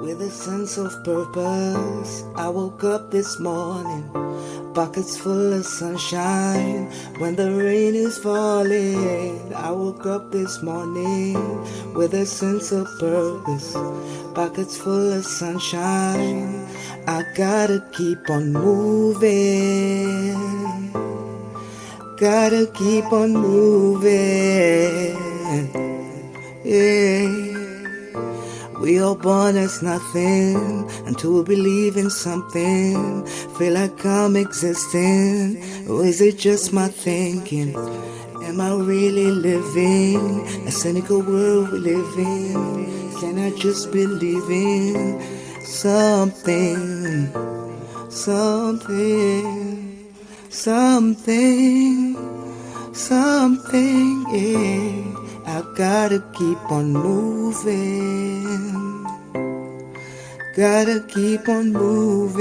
With a sense of purpose, I woke up this morning, pockets full of sunshine. When the rain is falling, I woke up this morning with a sense of purpose, pockets full of sunshine. I gotta keep on moving, gotta keep on moving. We all born as nothing until we believe in something. Feel like I'm existing, or is it just my thinking? Am I really living a cynical world we live in? Can I just believe in something, something, something, something? Yeah. I gotta keep on moving. Gotta keep on moving.